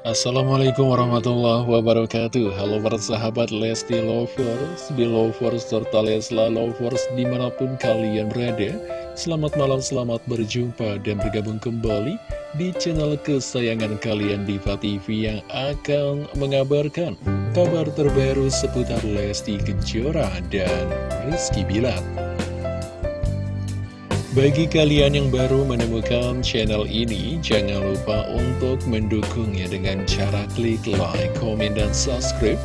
Assalamualaikum warahmatullahi wabarakatuh. Halo para sahabat Lesti Lovers, Belovers, serta Lesla Lovers di mana pun kalian berada. Selamat malam, selamat berjumpa dan bergabung kembali di channel kesayangan kalian Diva TV yang akan mengabarkan kabar terbaru seputar Lesti Kejora dan Rizky Bilar bagi kalian yang baru menemukan channel ini, jangan lupa untuk mendukungnya dengan cara klik like, komen, dan subscribe.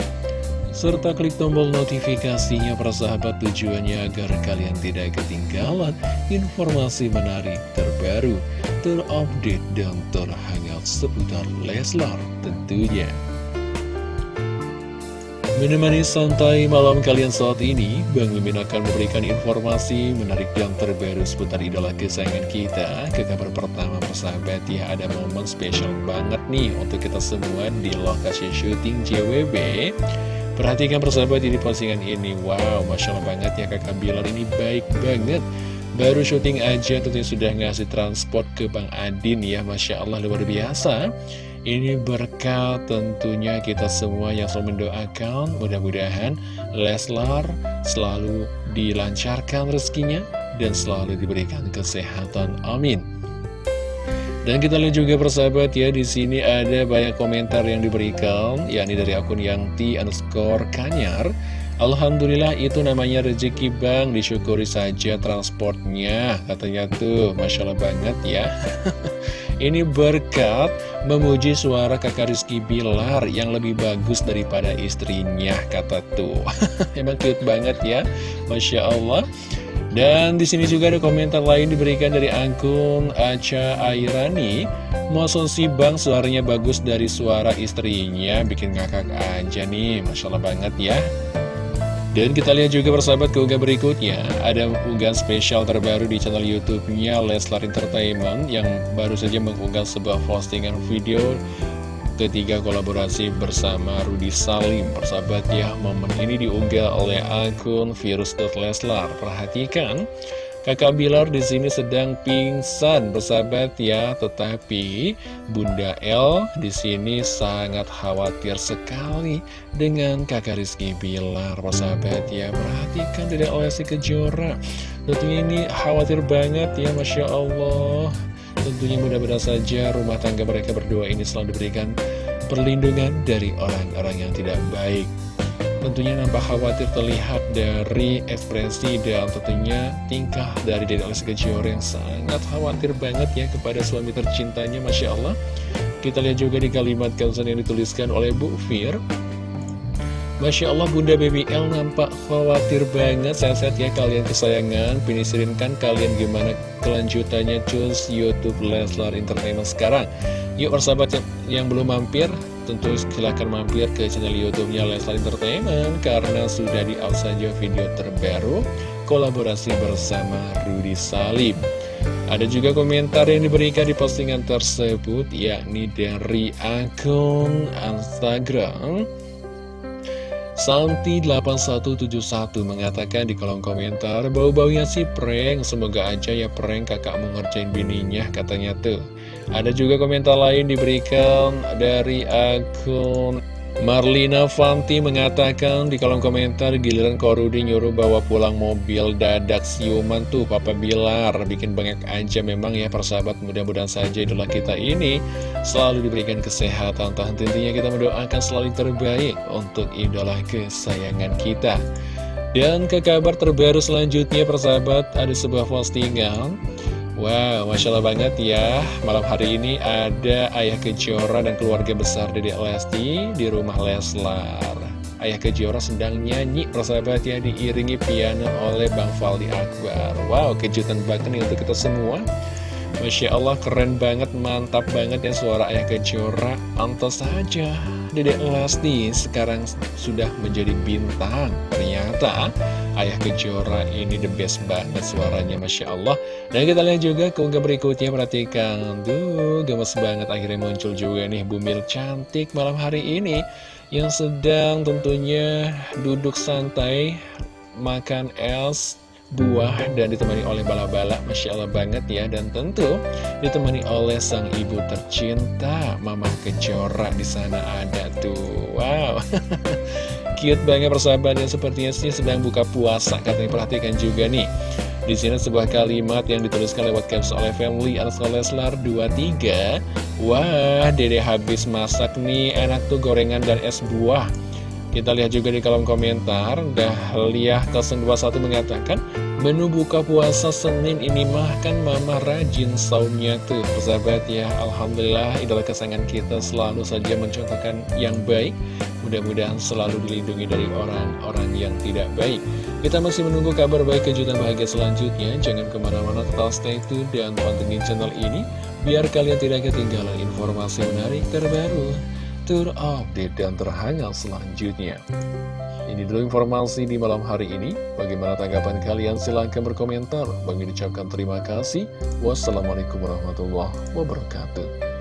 Serta klik tombol notifikasinya para sahabat tujuannya agar kalian tidak ketinggalan informasi menarik terbaru, terupdate, dan terhangat seputar Leslar tentunya. Menemani santai malam kalian saat ini, Bang Mimin akan memberikan informasi menarik dan terbaru seputar idola kesayangan kita. Ke kabar pertama persahabat ya, ada momen spesial banget nih untuk kita semua di lokasi syuting JWB. Perhatikan persahabat di postingan ini, wow, Masya Allah banget ya kakak Bilar ini baik banget. Baru syuting aja tentunya sudah ngasih transport ke Bang Adin ya, Masya Allah luar biasa. Ini berkat tentunya kita semua yang selalu mendoakan mudah-mudahan Leslar selalu dilancarkan rezekinya dan selalu diberikan kesehatan. Amin. Dan kita lihat juga persahabat ya di sini ada banyak komentar yang diberikan yakni dari akun Yangti underscore Kanyar. Alhamdulillah itu namanya rezeki bang disyukuri saja transportnya katanya tuh Masya Allah banget ya Ini berkat memuji suara kakak Rizky Bilar yang lebih bagus daripada istrinya, kata tuh. Emang cute banget ya, Masya Allah. Dan di sini juga ada komentar lain diberikan dari akun Aca Airani. Masa si bang suaranya bagus dari suara istrinya, bikin ngakak aja nih, Masya Allah banget ya. Dan kita lihat juga persahabat ke unggah berikutnya. Ada unggahan spesial terbaru di channel youtube-nya Leslar Entertainment Yang baru saja mengunggah sebuah postingan video Ketiga kolaborasi bersama Rudy Salim. Persahabat ya, momen ini diunggah oleh akun virus.leslar Perhatikan Kakak Bilar di sini sedang pingsan, bersahabat ya. Tetapi Bunda El di sini sangat khawatir sekali dengan kakak Rizky Bilar, bersahabat ya. Perhatikan tidak oleh Kejora. Tentunya ini khawatir banget ya, Masya Allah. Tentunya mudah-mudahan saja rumah tangga mereka berdua ini selalu diberikan perlindungan dari orang-orang yang tidak baik. Tentunya nampak khawatir terlihat dari ekspresi dan tentunya tingkah dari Dede Lesti Kejora yang sangat khawatir banget ya kepada suami tercintanya Masya Allah. Kita lihat juga di kalimat caption yang dituliskan oleh Bu Fir. Masya Allah Bunda Baby L nampak khawatir banget Sehat-sehat ya kalian kesayangan Pinisirin kan kalian gimana kelanjutannya Cus Youtube Leslar Entertainment sekarang Yuk persahabat yang, yang belum mampir tentu silahkan mampir ke channel YouTube-nya Leslar Entertainment karena sudah di-up saja video terbaru kolaborasi bersama Rudy Salim. Ada juga komentar yang diberikan di postingan tersebut yakni dari akun Instagram Santi8171 mengatakan di kolom komentar Bau-baunya si prank Semoga aja ya prank kakak mengerjain bininya Katanya tuh Ada juga komentar lain diberikan dari akun Marlina Fanti mengatakan di kolom komentar giliran Korudi nyuruh bawa pulang mobil dadak siuman tuh Papa Bilar. Bikin banyak aja memang ya persahabat. Mudah-mudahan saja idola kita ini selalu diberikan kesehatan. Tahan tentunya kita mendoakan selalu terbaik untuk idola kesayangan kita. Dan ke kabar terbaru selanjutnya persahabat ada sebuah postingan Wow, Masya Allah banget ya. Malam hari ini ada Ayah Kejora dan keluarga besar Dedek Lesti di rumah Leslar. Ayah Kejora sedang nyanyi persahabat ya Diiringi piano oleh Bang Faldi Akbar. Wow, kejutan banget nih untuk kita semua Masya Allah keren banget, mantap banget ya suara Ayah Kejora. Antos saja Dedek Lesti sekarang sudah menjadi bintang. Ternyata Ayah Kejora ini the best banget suaranya Masya Allah. Dan kita lihat juga keunggah berikutnya Perhatikan. Tuh gemes banget akhirnya muncul juga nih Bumil cantik malam hari ini. Yang sedang tentunya duduk santai Makan es buah dan ditemani oleh bala-bala Masya Allah banget ya. Dan tentu ditemani oleh sang ibu tercinta Mama Kejora di sana ada tuh. Wow. Cute banget persahabatnya sepertinya sih sedang buka puasa. Katanya perhatikan juga nih. Di sini sebuah kalimat yang dituliskan lewat caps oleh family Leslar 23 Wah, dede habis masak nih, enak tuh gorengan dan es buah Kita lihat juga di kolom komentar, Dahliah 021 mengatakan Menu buka puasa Senin ini mah kan mama rajin saumnya tuh Persahabat ya, Alhamdulillah idola kesayangan kita selalu saja mencontohkan yang baik Mudah-mudahan selalu dilindungi dari orang-orang yang tidak baik kita masih menunggu kabar baik kejutan bahagia selanjutnya. Jangan ke mana-mana tetap stay tune dan pantengin channel ini. Biar kalian tidak ketinggalan informasi menarik terbaru, terupdate dan terhangat selanjutnya. Ini dulu informasi di malam hari ini. Bagaimana tanggapan kalian? Silahkan berkomentar. Bagi ucapkan terima kasih. Wassalamualaikum warahmatullahi wabarakatuh.